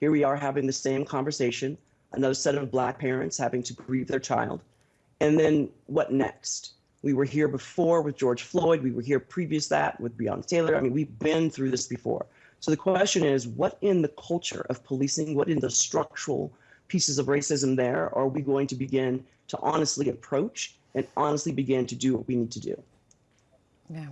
Here we are having the same conversation, another set of black parents having to grieve their child. And then what next? We were here before with George Floyd. We were here previous that with Breonna Taylor. I mean, we've been through this before. So the question is, what in the culture of policing, what in the structural pieces of racism there are we going to begin to honestly approach and honestly begin to do what we need to do? Yeah.